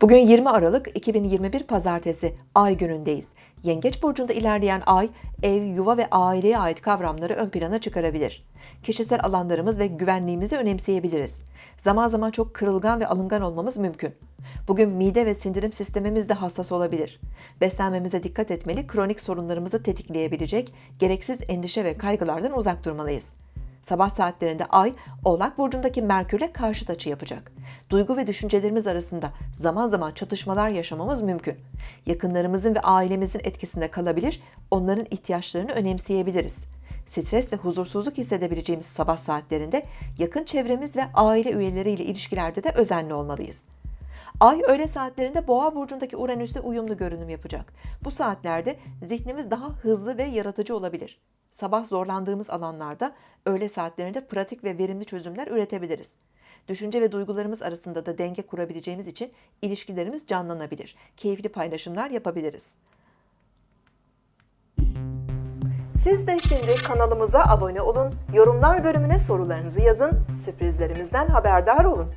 Bugün 20 Aralık 2021 Pazartesi Ay günündeyiz. Yengeç burcunda ilerleyen Ay, ev, yuva ve aileye ait kavramları ön plana çıkarabilir. Kişisel alanlarımız ve güvenliğimizi önemseyebiliriz. Zaman zaman çok kırılgan ve alıngan olmamız mümkün. Bugün mide ve sindirim sistemimiz de hassas olabilir. Beslenmemize dikkat etmeli, kronik sorunlarımızı tetikleyebilecek gereksiz endişe ve kaygılardan uzak durmalıyız. Sabah saatlerinde Ay, Oğlak Burcu'ndaki Merkür'le karşıt açı yapacak. Duygu ve düşüncelerimiz arasında zaman zaman çatışmalar yaşamamız mümkün. Yakınlarımızın ve ailemizin etkisinde kalabilir, onların ihtiyaçlarını önemseyebiliriz. Stres ve huzursuzluk hissedebileceğimiz sabah saatlerinde yakın çevremiz ve aile üyeleriyle ilişkilerde de özenli olmalıyız. Ay öğle saatlerinde Boğa burcundaki Uranüs'le uyumlu görünüm yapacak. Bu saatlerde zihnimiz daha hızlı ve yaratıcı olabilir. Sabah zorlandığımız alanlarda öğle saatlerinde pratik ve verimli çözümler üretebiliriz. Düşünce ve duygularımız arasında da denge kurabileceğimiz için ilişkilerimiz canlanabilir. Keyifli paylaşımlar yapabiliriz. Siz de şimdi kanalımıza abone olun, yorumlar bölümüne sorularınızı yazın, sürprizlerimizden haberdar olun.